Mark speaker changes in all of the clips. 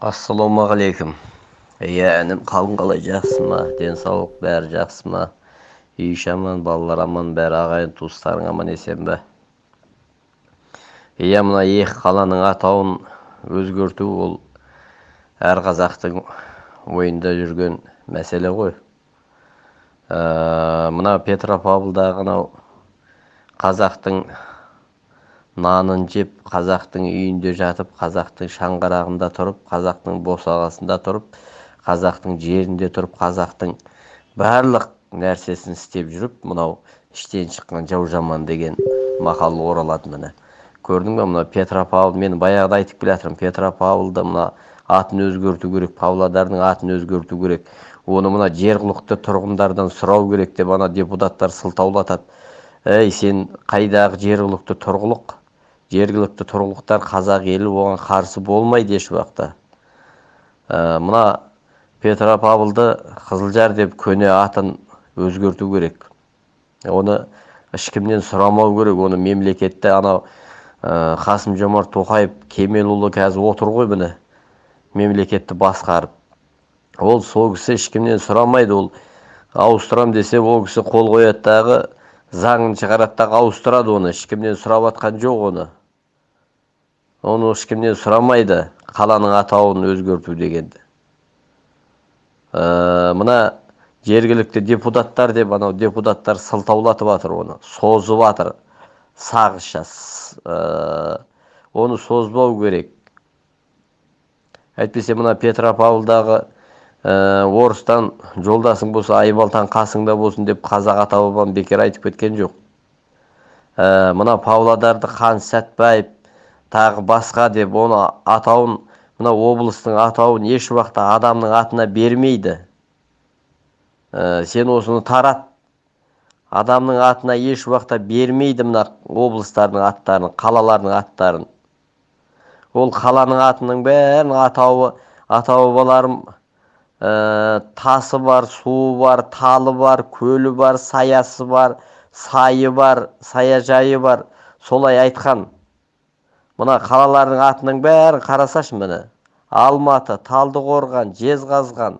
Speaker 1: ассалаумағалейкум иә інім қалың қалай жақсы ма денсаулық бәрі жақсы ма үй іші аман балалар аман бәрі ағайын туыстарың аман есен бе иә мына екі қаланың атауын өзгерту ол әр қазақтың ойында жүрген мәселе ғой ә, мына петропавлдағы анау қазақтың нанын жеп қазақтың үйінде жатып қазақтың шаңырағында тұрып қазақтың босағасында тұрып қазақтың жерінде тұрып қазақтың барлық нәрсесін істеп жүріп мынау іштен шыққан жау жаман деген мақал оралады міне. Көрдің ба мына петропавл мен баяғыда айтып келе жатырмын петропавлды мына атын өзгерту керек павлодардың атын өзгерту керек. Оны мына жергілікті тұрғындардан сұрау керек деп ана депутаттар сылтаулатады. Әй сен қайдағы жергілікті тұрғылық? Жергілікті тұрғылықтар қазақ елі оған қарсы болмайды еш уақытта ә, мына петропавлды қызылжар деп көне атын өзгерту керек. Оны ешкімнен сұрамау керек. Оны мемлекетте анау ә, қасым жомарт тоқаев кемелұлы қазір отыр ғой міне мемлекетті басқарып. Ол сол кісі ешкімнен сұрамайды. Ол ауыстырам десе ол кісі қол қояды. Дағы заңын шығарады дағы ауыстырады оны. Ешкімнен сұрап жатқан жоқ оны. Оны ешкімнен сұрамайды? Қаланың атауын өзгерту дегенді. Ә, мына жергілікті депутаттар деп анау депутаттар сылтаулатып жатыр оны созып жатыр сағызша ә, оны созбау керек. Әйтпесе мына петропавлдағы ә, орыстан жолдасың болса айбалтаң қасыңда болсын деп қазақ ата бабам бекер айтып кеткен жоқ. Ә, мына павлодарды хан сәтбаев тағы басқа деп оны атауын мына облыстың атауын еш уақытта адамның атына бермейді. Ә, сен осыны тарат. Адамның атына еш уақытта бермейді мына облыстардың аттарын қалалардың аттарын. Ол қаланың атының бәрін атауы атауы ә, тасы бар суы бар талы бар көлі бар саясы бар сайы бар саяжайы бар. Солай айтқан. Мына қалалардың атының бәрін қарасашы міне. Алматы талдықорған жезқазған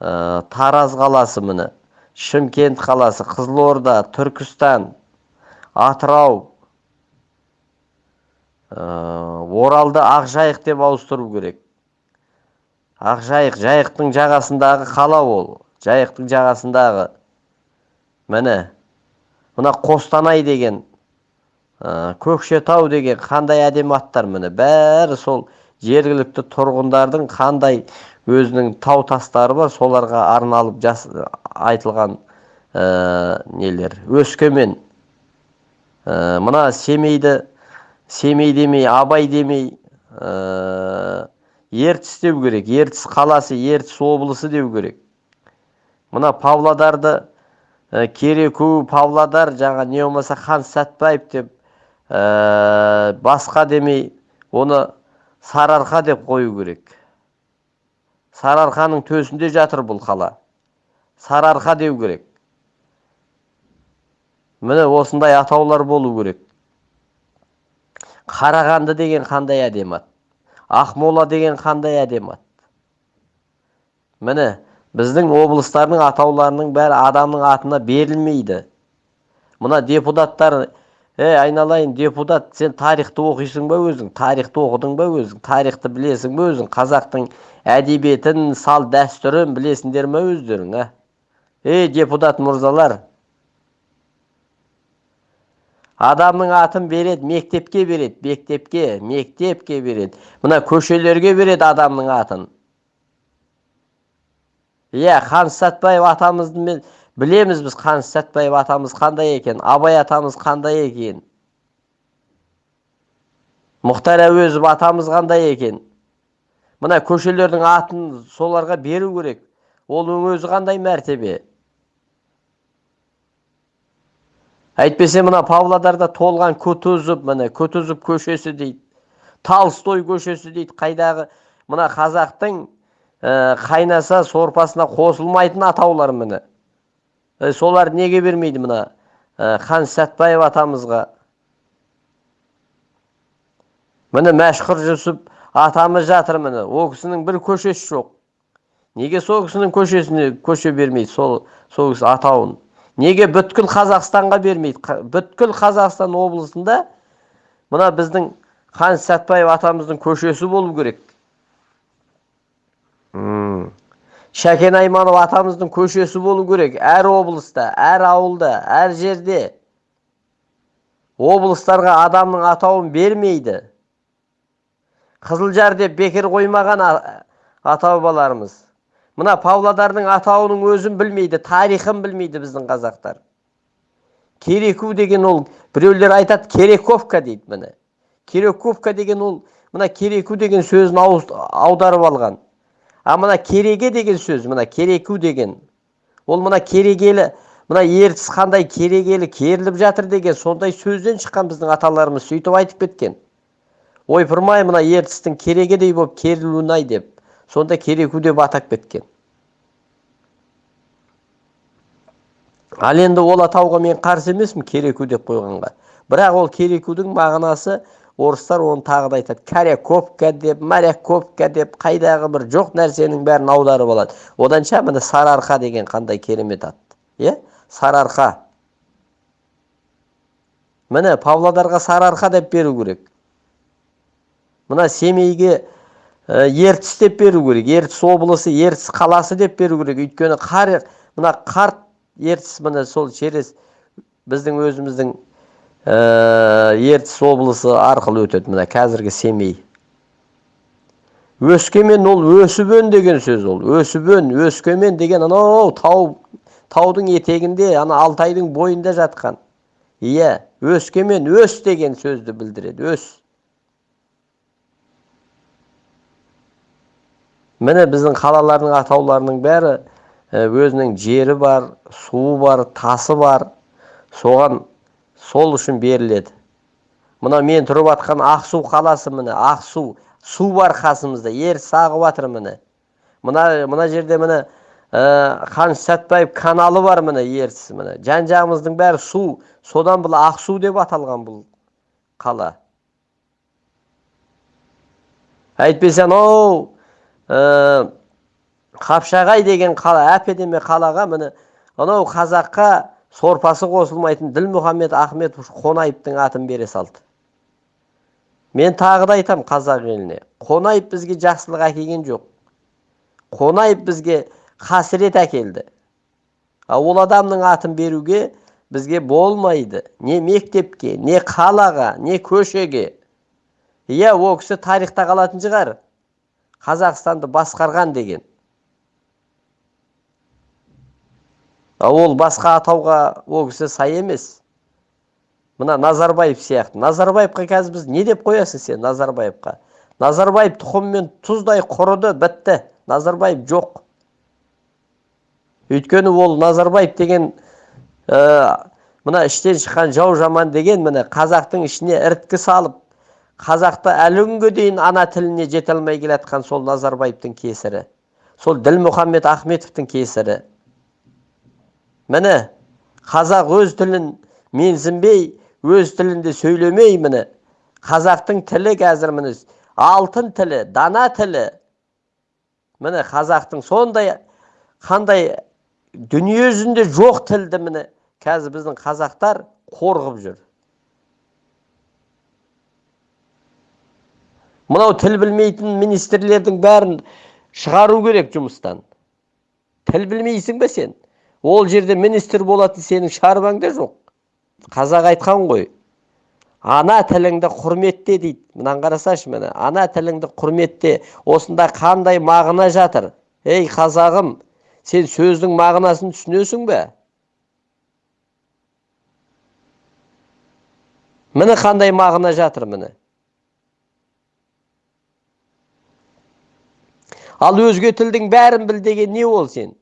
Speaker 1: ә, тараз қаласы міне. Шымкент қаласы қызылорда түркістан атырау ә, оралды ақжайық деп ауыстыру керек. Ақжайық жайықтың жағасындағы қала ол. Жайықтың жағасындағы міне мына қостанай деген көкшетау деген қандай әдемі аттар міне? Бәрі сол жергілікті тұрғындардың қандай өзінің тау тастары бар соларға арналып жас, айтылған ә, нелер? Өскемен. Ә, мына семейді семей демей абай демей ә, ертіс деу керек. Ертіс қаласы ертіс облысы деу керек. Мына павлодарды ә, кереку павлодар жаңа не болмаса хан сәтбаев деп ә, басқа демей оны сарыарқа деп қою керек. Сарыарқаның төсінде жатыр бұл қала. Сарыарқа деу керек. Міне осындай атаулар болу керек. Қарағанды деген қандай әдемі ат ақмола деген қандай әдемі ат міне біздің облыстардың атауларының бәрі адамның атына берілмейді. Мына депутаттар ей айналайын депутат сен тарихты оқисың ба өзің? Тарихты оқыдың ба өзің? Тарихты білесің бе өзің? Қазақтың әдебиетін сал дәстүрін білесіңдер ме өздерің ә? Ей депутат мырзалар адамның атын береді мектепке береді мектепке мектепке береді. Мына көшелерге береді адамның атын. Иә хан сәтбаев атамыздың білеміз біз қаныш сәтбаев атамыз қандай екен абай атамыз қандай екен мұхтар әуезов атамыз қандай екен мына көшелердің атын соларға беру керек ол өзі қандай мәртебе әйтпесе мына павлодарда толған кутузов міне кутузов көшесі дейді толстой көшесі дейді қайдағы мына қазақтың ә, қайнаса сорпасына қосылмайтын атаулар міне солар неге бермейді мына? Хан сәтбаев атамызға. Міне мәшһүр жүсіп атамыз жатыр міне. Ол кісінің бір көшесі жоқ. Неге сол кісінің көшесіне көше бермейді сол сол кісі атауын? Неге бүткіл қазақстанға бермейді? Бүткіл қазақстан облысында мына біздің қаныш сәтбаев атамыздың көшесі болу керек. Шәкен айманов атамыздың көшесі болу керек әр облыста әр ауылда әр жерде облыстарға адамның атауын бермейді қызылжар деп бекер қоймаған ата бабаларымыз мына павлодардың атауының өзін білмейді тарихын білмейді біздің қазақтар кереку деген ол біреулер айтады керековка дейді міне керековка деген ол мына кереку деген сөзін аударып алған а мына кереге деген сөз мына кереку деген ол мына керегелі мына ертіс қандай керегелі керіліп жатыр деген сондай сөзден шыққан біздің аталарымыз сөйтіп айтып кеткен. Ойпырмай мына ертістің керегедей болып керілуін ай деп сонда кереку деп атап кеткен ал енді ол атауға мен қарсы емеспін кереку деп қойғанға бірақ ол керекудің мағынасы орыстар оны тағы да айтады коряковка деп моряковка деп қайдағы бір жоқ нәрсенің бәрін аударып алады. Оданша міне сарыарқа деген қандай керемет ат иә? Сарыарқа міне павлодарға сарыарқа деп беру керек. Мына семейге ертіс деп беру керек. Ертіс облысы ертіс қаласы деп беру керек. Өйткені қар мына қарт ертіс міне сол через біздің өзіміздің ертіс облысы арқылы өтеді мына қазіргі семей. Өскемен ол өсіп деген сөз ол. Өсіп өскемен деген анау тау таудың етегінде ана алтайдың бойында жатқан. Иә өскемен өс деген сөзді білдіреді өс. Міне біздің қалалардың атауларының бәрі өзінің жері бар суы бар тасы бар. Соған сол үшін беріледі. Мына мен тұрып жатқан ақсу қаласы міне ақсу су бар қасымызда ертіс ағып жатыр міне. Мына мына жерде міне ә, қаныш сәтбаев каналы бар міне ертіс міне. Жан жағымыздың бәрі су. Содан бұл ақсу деп аталған бұл қала. Әйтпесе анау ә, қапшағай деген қала әп әдемі қалаға міне анау қазаққа сорпасы қосылмайтын ділмұхаммед ахмет қонаевтың атын бере салды. Мен тағы да айтам қазақ еліне қонаев бізге жақсылық әкелген жоқ. Қонаев бізге қасірет әкелді. Ал ол адамның атын беруге бізге болмайды. Не мектепке не қалаға не көшеге. Иә ол кісі тарихта қалатын шығар. Қазақстанды басқарған деген. Ол басқа атауға ол кісі сай емес. Мына назарбаев сияқты. Назарбаевқа қазір біз не деп қоясың сен назарбаевқа? Назарбаев тұқыммен тұздай құрыды бітті. Назарбаев жоқ. Өйткені ол назарбаев деген ә, мына іштен шыққан жау жаман деген міне қазақтың ішіне іріткі салып қазақты әлі күнге дейін ана тіліне жете алмай келатқан сол назарбаевтың кесірі. Сол ділмұхаммед ахметовтің кесірі. Міне қазақ өз тілін менсінбей өз тілінде сөйлемей міне. Қазақтың тілі қазір міне алтын тілі дана тілі. Міне қазақтың сондай қандай дүние жүзінде жоқ тілді міне. Қазір біздің қазақтар қорғып жүр. Мынау тіл білмейтін министрлердің бәрін шығару керек жұмыстан. Тіл білмейсің бе сен? Ол жерде министр болатын сенің шаруаңда жоқ. Қазақ айтқан ғой. Ана тіліңді құрметте дейді. Мынаны қарасашы міне. Ана тіліңді құрметте. Осында қандай мағына жатыр? Ей қазағым сен сөздің мағынасын түсінесің бе? Міне қандай мағына жатыр міне? Ал өзге тілдің бәрін біл деген не ол сен?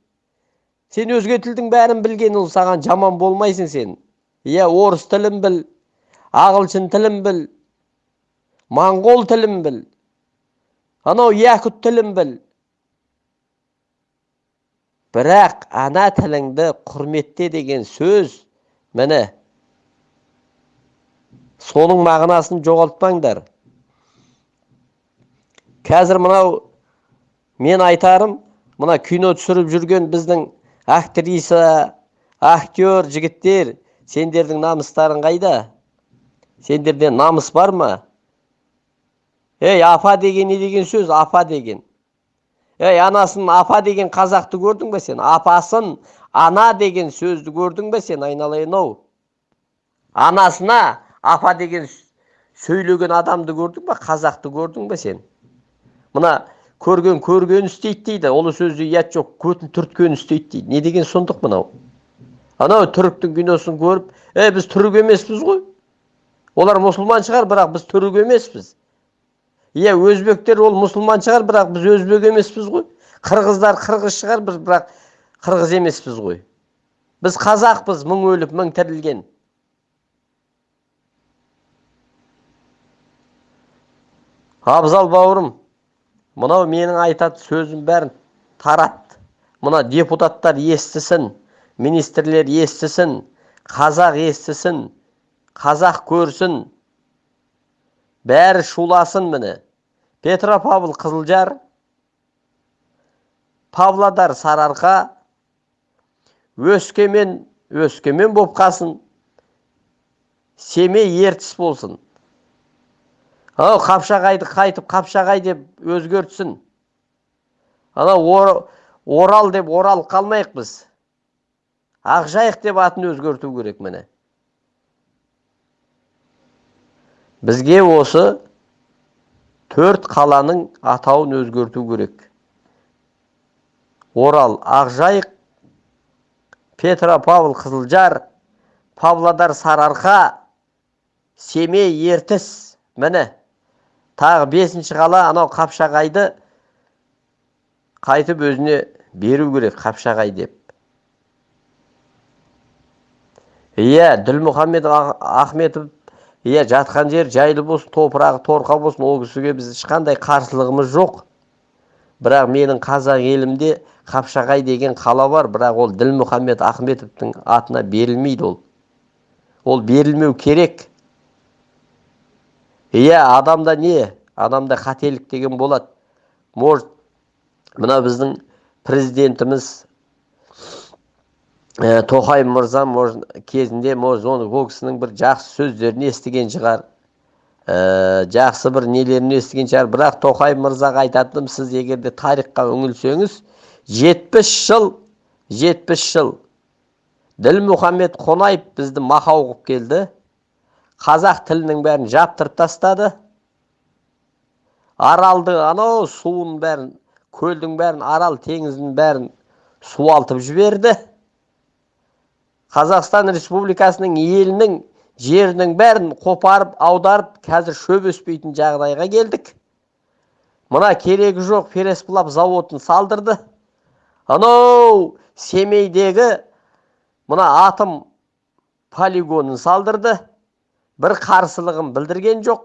Speaker 1: Сен өзге тілдің бәрін білген ол саған жаман болмайсың сен. Иә орыс тілін біл ағылшын тілін біл моңғол тілін біл анау якут тілін біл. Бірақ ана тіліңді құрметте деген сөз міне соның мағынасын жоғалтпаңдар. Қазір мынау мен айтарым мына кино түсіріп жүрген біздің актриса актер жігіттер! Сендердің намыстарың қайда? Сендерде намыс бар ма? Ей апа деген не деген сөз? Апа деген ей анасын апа деген қазақты көрдің бе сен? Апасын ана деген сөзді көрдің бе сен айналайын ау? Анасына апа деген сөйлеген адамды көрдің ба қазақты көрдің бе сен? Мына көрген көрген істейді дейді. Ұлы сөзде ұят жоқ көтін түрткен істейді дейді. Не деген сұмдық мынау? Анау түріктің киносын көріп е біз түрік емеспіз ғой олар мұсылман шығар бірақ біз түрік емеспіз. Иә өзбектер ол мұсылман шығар бірақ біз өзбек емеспіз ғой қырғыздар қырғыз шығар біз бірақ қырғыз емеспіз ғой біз қазақпыз мың өліп мың тірілген абзал бауырым мынау менің айтатын сөзім бәрін тарат. Мына депутаттар естісін министрлер естісін қазақ естісін қазақ көрсін. Бәрі шуласын міне. Петропавл қызылжар павлодар сарыарқа өскемен өскемен болып қалсын семей ертіс болсын. Анау қапшағайды қайтып қапшағай деп өзгертсін. Анау орал деп орал қалмайық біз. Ақжайық деп атын өзгерту керек міне. Бізге осы төрт қаланың атауын өзгерту керек. Орал ақжайық петропавл қызылжар павлодар сарыарқа семей ертіс. Міне. Тағы бесінші қала анау қапшағайды қайтып өзіне беру керек қапшағай деп. Иә ділмұхаммед ахметов иә жатқан жер жайлы болсын топырағы торқа болсын ол кісіге біз ешқандай қарсылығымыз жоқ. Бірақ менің қазақ елімде қапшағай деген қала бар бірақ ол ділмұхаммед ахметовтың атына берілмейді ол. Ол берілмеу керек. Иә адамда не? Адамда қателік деген болады. Может мына біздің президентіміз ә, тоқаев мырза может кезінде может оны ол кісінің бір жақсы сөздерін естіген шығар. Ә, жақсы бір нелерін естіген шығар. Бірақ тоқаев мырзаға айтатыным сіз егер де тарихқа үңілсеңіз жетпіс жыл жетпіс жыл ділмұхаммед қонаев бізді мақау қылып келді. Қазақ тілінің бәрін жаптырып тастады. Аралды анау суын бәрін көлдің бәрін арал теңізінің бәрін суалтып жіберді. Қазақстан республикасының елінің жерінің бәрін қопарып аударып қазір шөп өспейтін жағдайға келдік. Мына керегі жоқ пересплав заводын салдырды. Анау семейдегі мына атом полигонын салдырды. Бір қарсылығын білдірген жоқ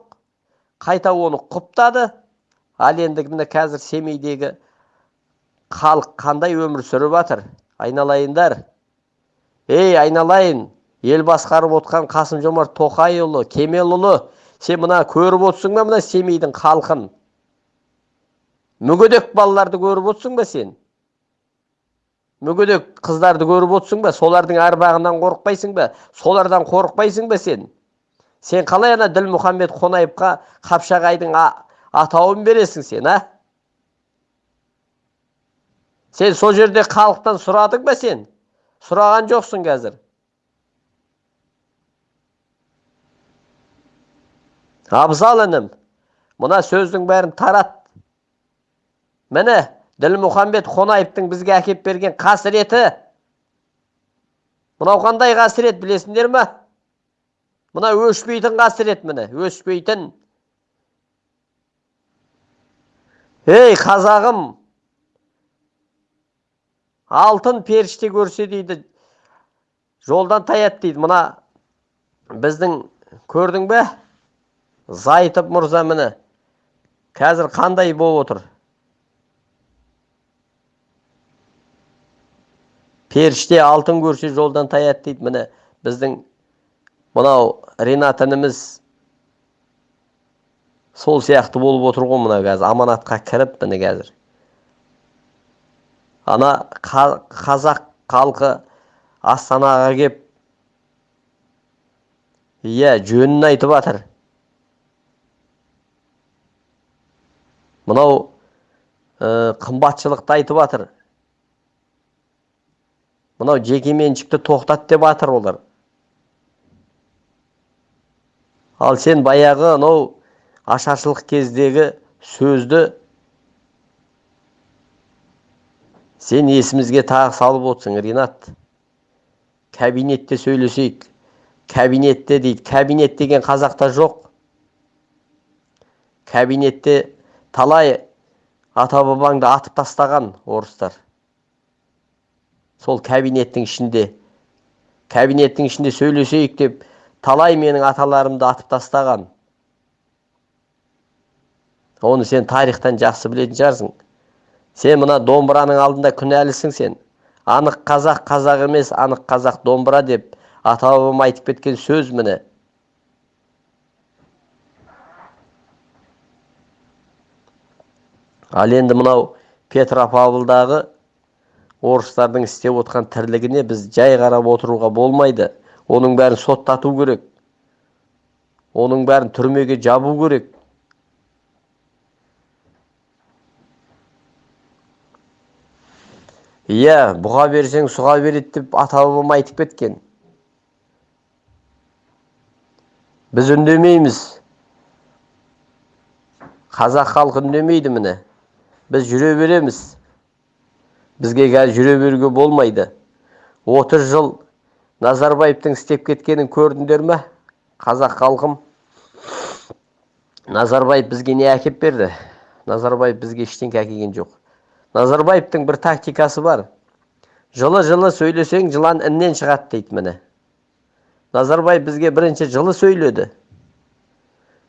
Speaker 1: қайта оны құптады ал енді міне қазір семейдегі халық қандай өмір сүріп жатыр айналайындар ей айналайын ел басқарып отқан қасым жомарт тоқайұлы кемелұлы сен мына көріп отырсың ба мына семейдің халқын мүгедек балаларды көріп отырсың ба сен мүгедек қыздарды көріп отырсың ба солардың арбағынан қорықпайсың ба солардан қорықпайсың ба сен сен қалай ана ділмұхаммед қонаевқа қапшағайдың атауын бересің сен а? Сен сол жерде халықтан сұрадың ба сен? Сұраған жоқсың қазір. Абзал інім мына сөздің бәрін тарат. Міне ділмұхаммед қонаевтың бізге әкеп берген қасіреті. Мынау қандай қасірет білесіңдер ма мына өшпейтін қасірет міне өшпейтін ей қазағым алтын періште көрсе дейді жолдан таят дейді мына біздің көрдің бе зайтып мырза міне қазір қандай болып отыр періште алтын көрсе жолдан таят дейді міне біздің мынау ринат ініміз сол сияқты болып отыр ғой мына қазір. Аманатқа кіріп міне қазір. Ана қазақ халқы астанаға кеп иә жөнін айтып жатыр мынау ә, қымбатшылықты айтып жатыр мынау жекеменшікті тоқтат деп жатыр олар. Ал сен баяғы анау ашаршылық кездегі сөзді сен есімізге тағы салып отырсың ринат. Кабинетте сөйлесейік. Кабинетте дейді. Кабинет деген қазақта жоқ. Кабинетте талай ата бабаңды атып тастаған орыстар. Сол кабинеттің ішінде. Кабинеттің ішінде сөйлесейік деп талай менің аталарымды атып тастаған. Оны сен тарихтан жақсы білетін шығарсың. Сен мына домбыраның алдында күнәлісің сен. Анық қазақ қазақ емес анық қазақ домбыра деп ата бабам айтып кеткен сөз міне. Ал енді мынау петропавлдағы орыстардың істеп отқан тірлігіне біз жай қарап отыруға болмайды. Оның бәрін соттату керек. Оның бәрін түрмеге жабу керек. Иә бұға берсең сұға береді деп ата бабам айтып кеткен біз үндемейміз қазақ халқы үндемейді міне біз жүре береміз бізге қазір жүре беруге болмайды 30 жыл назарбаевтың істеп кеткенін көрдіңдер ме? Қазақ халқым. Назарбаев бізге не әкеп берді? Назарбаев бізге ештеңке әкелген жоқ. Назарбаевтың бір тактикасы бар. Жылы жылы сөйлесең жылан іннен шығады дейді міне. Назарбаев бізге бірінші жылы сөйледі.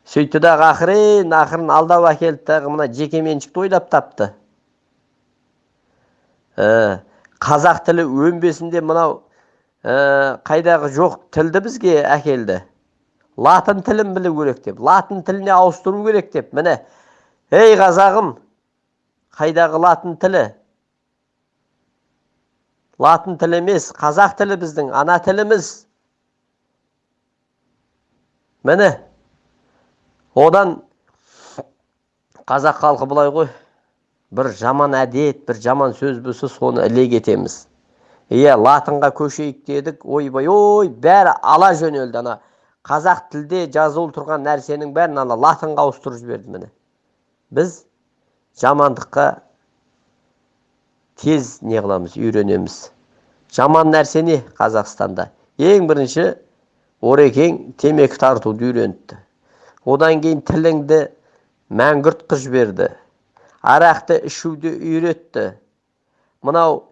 Speaker 1: Сөйтті дағы ақырын ақырын алдап әкелді дағы мына жекеменшікті ойлап тапты. Ә, қазақ тілі өнбесінде мынау қайдағы жоқ тілді бізге әкелді. Латын тілін білу керек деп латын тіліне ауыстыру керек деп. Міне ей қазағым қайдағы латын тілі? Латын тілі емес қазақ тілі біздің ана тіліміз міне одан қазақ халқы былай ғой бір жаман әдет бір жаман сөз болса соны іле кетеміз иә латынға көшейік дедік ойбай ой бәрі ала жөнелді ана. Қазақ тілде жазулы тұрған нәрсенің бәрін ана латынға ауыстырып жіберді міне. Біз жамандыққа тез не қыламыз үйренеміз. Жаман нәрсе не қазақстанда? Ең бірінші орекең темекі тартуды үйрентті одан кейін тіліңді мәңгүрт қылып жіберді. Арақты ішуді үйретті. Мынау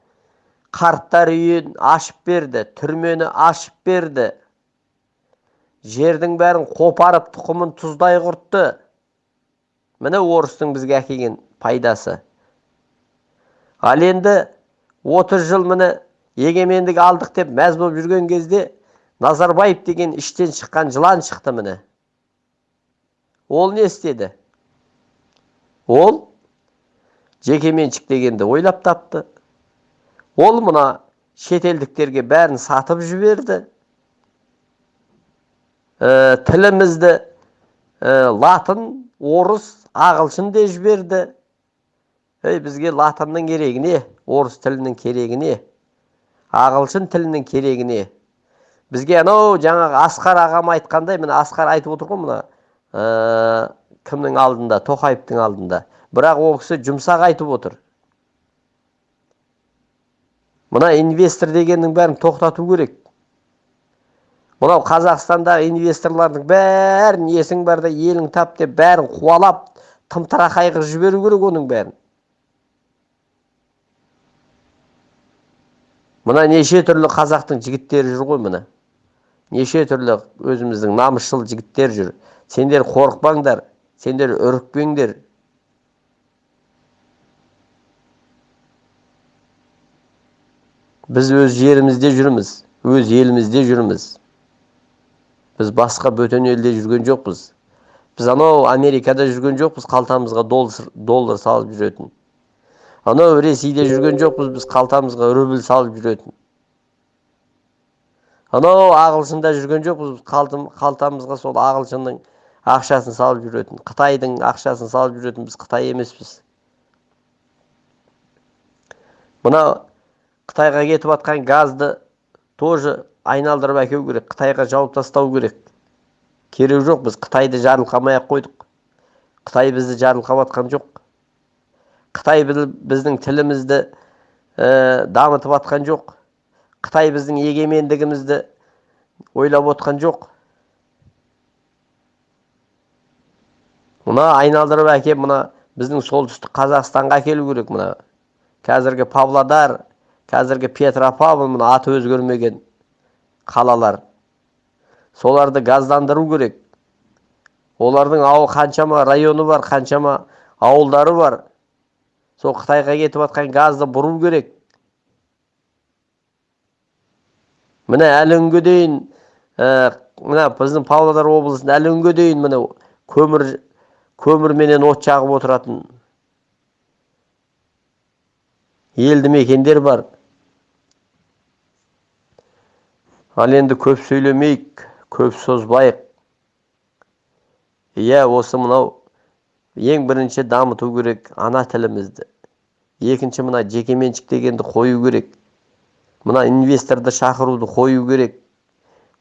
Speaker 1: қарттар үйін ашып берді түрмені ашып берді. Жердің бәрін қопарып тұқымын тұздай құртты. Міне орыстың бізге әкелген пайдасы. Ал енді 30 жыл міне егемендік алдық деп мәз болып жүрген кезде назарбаев деген іштен шыққан жылан шықты міне. Ол не істеді? Ол жекеменшік дегенді ойлап тапты. Ол мына шетелдіктерге бәрін сатып жіберді. Тілімізді латын орыс ағылшын де жіберді. Ей бізге латынның керегі не? Орыс тілінің керегі не? Ағылшын тілінің керегі не? Бізге анау жаңағы асқар ағам айтқандай міне асқар айтып отыр ғой мына кімнің алдында? Тоқаевтың алдында. Бірақ ол кісі жұмсақ айтып отыр. Мына инвестор дегеннің бәрін тоқтату керек. Мынау қазақстандағы инвесторлардың бәрін есің барда елің тап деп бәрін қуалап тымтырақай қылып жіберу керек оның бәрін. Мына неше түрлі қазақтың жігіттері жүр ғой мына неше түрлі өзіміздің намысшыл жігіттер жүр. Сендер қорықпаңдар сендер үрікпеңдер. Біз өз жерімізде жүрміз өз елімізде жүрміз. Біз басқа бөтен елде жүрген жоқпыз. Біз анау америкада жүрген жоқпыз қалтамызға доллар, доллар салып жүретін. Анау ресейде жүрген жоқпыз біз қалтамызға рубль салып жүретін. Анау ағылшында жүрген жоқпыз біз қалтамызға сол ағылшынның ақшасын салып жүретін қытайдың ақшасын салып жүретін біз қытай емеспіз. Мына қытайға кетіп жатқан газды тоже айналдырып әкеу керек. Қытайға жауып тастау керек. Керек жоқ біз қытайды жарылқамай ақ қойдық. Қытай бізді жарылқап жатқан жоқ. Қытай біздің тілімізді ә, дамытып жатқан жоқ. Қытай біздің егемендігімізді ойлап отқан жоқ. Мына айналдырып әкеп мына біздің солтүстік қазақстанға әкелу керек мына. Қазіргі павлодар қазіргі петропавл мына аты өзгермеген қалалар. Соларды газдандыру керек. Олардың ауыл қаншама районы бар қаншама ауылдары бар. Сол қытайға кетіп жатқан газды бұру керек. Міне әлі күнге дейін ә, мына біздің павлодар облысында әлі күнге дейін міне көмір көмірменен от жағып отыратын елді мекендер бар. Ал енді көп сөйлемейік көп созбайық. Иә осы мынау ең бірінші дамыту керек ана тілімізді. Екінші мына жекеменшік дегенді қою керек. Мына инвесторды шақыруды қою керек.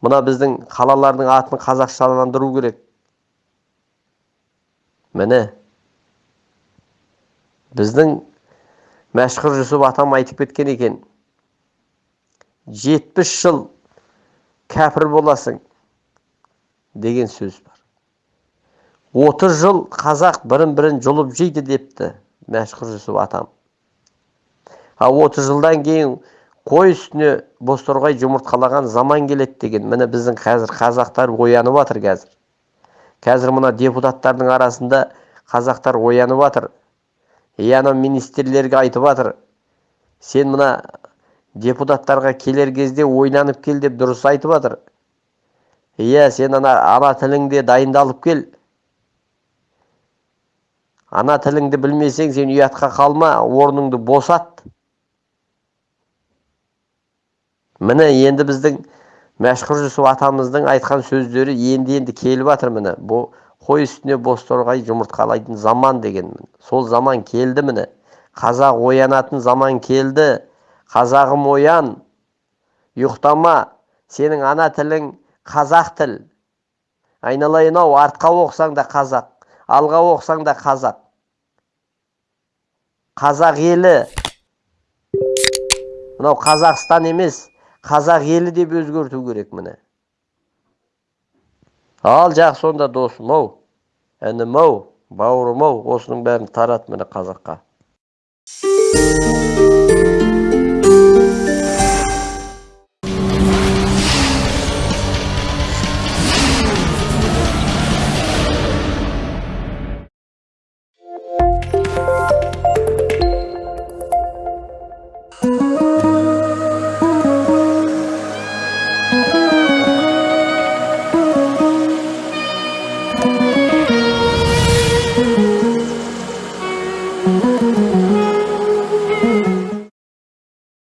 Speaker 1: Мына біздің қалалардың атын қазақшаландыру керек. Міне. Біздің мәшһүр жүсіп атам айтып кеткен екен. Жетпіс жыл кәпір боласың деген сөз бар отыз жыл қазақ бірін бірін жұлып жейді депті мәшһүр жүсіп атам ал отыз жылдан кейін қой үстіне бозторғай жұмыртқалаған заман келеді деген міне біздің қазір қазақтар оянып жатыр қазір қазір мына депутаттардың арасында қазақтар оянып жатыр и министрлерге айтып жатыр сен мына депутаттарға келер кезде ойланып кел деп дұрыс айтып жатыр. Иә сен ана ана тіліңде дайындалып кел. Ана тіліңді білмесең сен ұятқа қалма орныңды босат. Міне енді біздің мәшһүр жүсіп атамыздың айтқан сөздері енді енді келіп жатыр міне. Бұл қой үстіне бозторғай жұмыртқалайтын заман деген сол заман келді міне. Қазақ оянатын заман келді. Қазағым оян. Ұйықтама сенің ана тілің қазақ тіл. Айналайын ау артқа оқысаң да қазақ алға оқысаң да қазақ. Қазақ елі. Мынау қазақстан емес қазақ елі деп өзгерту керек міне. Ал жақсы онда досым ау інім ау бауырым ау осының бәрін тарат міне қазаққа.